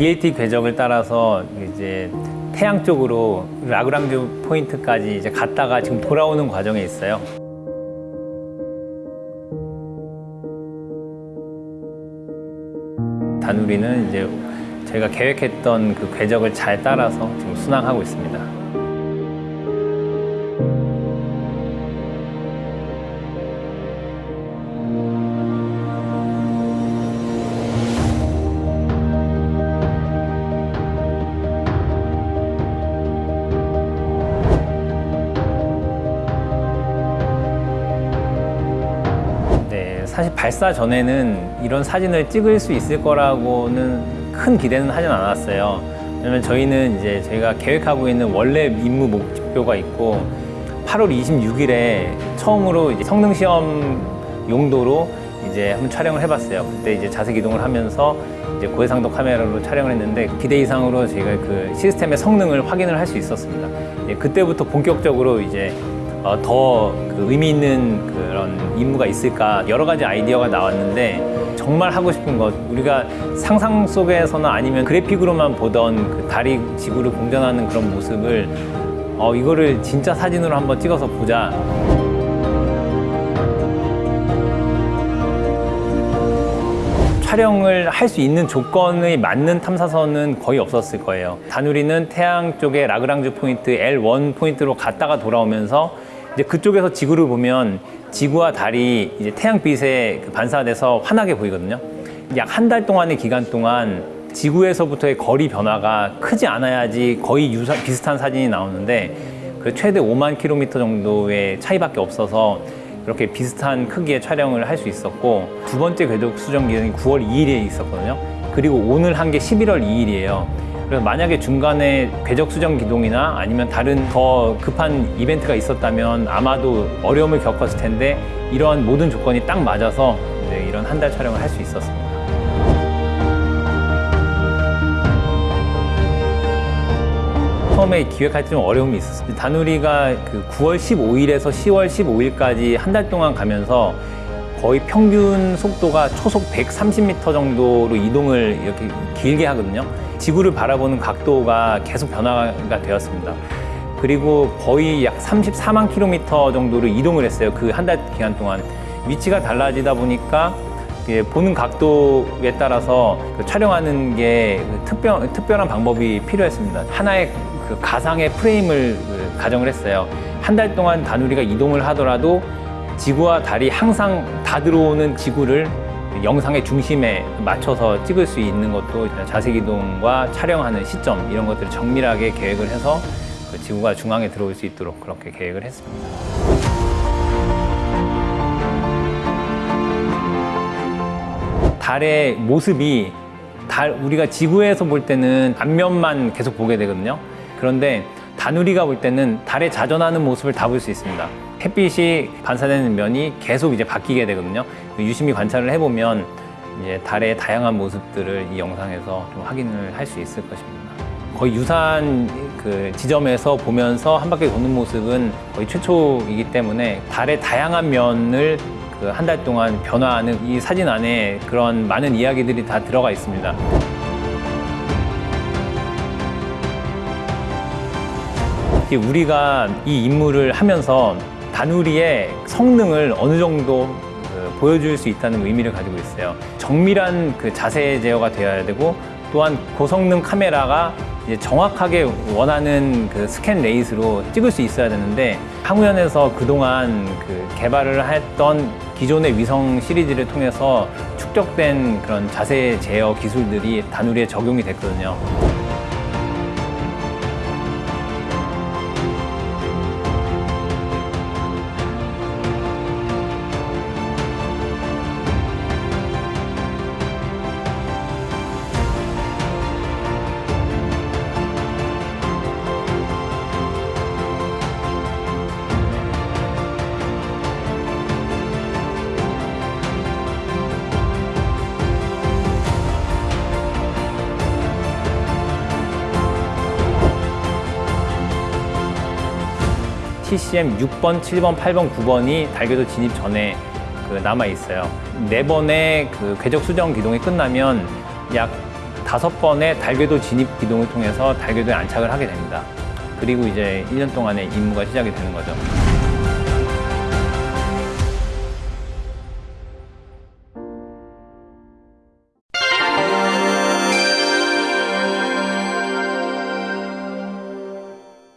BLT 궤적을 따라서 이제 태양 쪽으로 라그랑주 포인트까지 이제 갔다가 지금 돌아오는 과정에 있어요. 다누리는 이제 저희가 계획했던 그 궤적을 잘 따라서 지금 순항하고 있습니다. 사실 발사 전에는 이런 사진을 찍을 수 있을 거라고는 큰 기대는 하진 않았어요. 왜냐면 저희는 이제 저희가 계획하고 있는 원래 임무 목표가 있고 8월 26일에 처음으로 이제 성능 시험 용도로 이제 한번 촬영을 해봤어요. 그때 이제 자세 기동을 하면서 이제 고해상도 카메라로 촬영을 했는데 기대 이상으로 저희가 그 시스템의 성능을 확인을 할 수 있었습니다. 예, 그때부터 본격적으로 이제 어, 더그 의미 있는 그런 임무가 있을까 여러 가지 아이디어가 나왔는데 정말 하고 싶은 것 우리가 상상 속에서는 아니면 그래픽으로만 보던 그 달이 지구를 공전하는 그런 모습을 어, 이거를 진짜 사진으로 한번 찍어서 보자. 촬영을 할 수 있는 조건의 맞는 탐사선은 거의 없었을 거예요. 다누리는 태양 쪽에 라그랑주 포인트 L1 포인트로 갔다가 돌아오면서 이제 그쪽에서 지구를 보면 지구와 달이 이제 태양빛에 그 반사돼서 환하게 보이거든요. 약 한 달 동안의 기간 동안 지구에서부터의 거리 변화가 크지 않아야지 거의 유사, 비슷한 사진이 나오는데 그 최대 5만 킬로미터 정도의 차이밖에 없어서 그렇게 비슷한 크기의 촬영을 할 수 있었고 두 번째 궤적 수정 기간이 9월 2일에 있었거든요. 그리고 오늘 한 게 11월 2일이에요. 그래서 만약에 중간에 궤적 수정 기동이나 아니면 다른 더 급한 이벤트가 있었다면 아마도 어려움을 겪었을 텐데 이러한 모든 조건이 딱 맞아서 이런 한 달 촬영을 할 수 있었습니다. 처음에 기획할 때 좀 어려움이 있었어요. 다누리가 그 9월 15일에서 10월 15일까지 한 달 동안 가면서 거의 평균 속도가 초속 130m 정도로 이동을 이렇게 길게 하거든요. 지구를 바라보는 각도가 계속 변화가 되었습니다. 그리고 거의 약 34만 킬로미터 정도로 이동을 했어요. 그 한 달 기간 동안. 위치가 달라지다 보니까 보는 각도에 따라서 그 촬영하는 게 특별, 특별한 방법이 필요했습니다. 하나의 그 가상의 프레임을 그 가정을 했어요. 한 달 동안 다누리가 이동을 하더라도 지구와 달이 항상 다 들어오는 지구를 영상의 중심에 맞춰서 찍을 수 있는 것도 자세 기동과 촬영하는 시점 이런 것들을 정밀하게 계획을 해서 그 지구가 중앙에 들어올 수 있도록 그렇게 계획을 했습니다. 달의 모습이 달 우리가 지구에서 볼 때는 앞면만 계속 보게 되거든요. 그런데 다누리가 볼 때는 달에 자전하는 모습을 다 볼 수 있습니다. 햇빛이 반사되는 면이 계속 이제 바뀌게 되거든요. 유심히 관찰을 해보면 이제 달의 다양한 모습들을 이 영상에서 좀 확인을 할 수 있을 것입니다. 거의 유사한 그 지점에서 보면서 한 바퀴 도는 모습은 거의 최초이기 때문에 달의 다양한 면을 그 한 달 동안 변화하는 이 사진 안에 그런 많은 이야기들이 다 들어가 있습니다. 우리가 이 임무를 하면서 다누리의 성능을 어느 정도 그 보여줄 수 있다는 의미를 가지고 있어요. 정밀한 그 자세 제어가 되어야 되고 또한 고성능 카메라가 정확하게 원하는 그 scan rate로 찍을 수 있어야 되는데 항우연에서 그동안 그 개발을 했던 기존의 위성 시리즈를 통해서 축적된 그런 자세 제어 기술들이 다누리에 적용이 됐거든요. TCM 6번, 7번, 8번, 9번이 달궤도 진입 전에 그 남아 있어요. 네 번의 그 궤적 수정 기동이 끝나면 약 다섯 번의 달궤도 진입 기동을 통해서 달궤도에 안착을 하게 됩니다. 그리고 이제 1년 동안의 임무가 시작이 되는 거죠.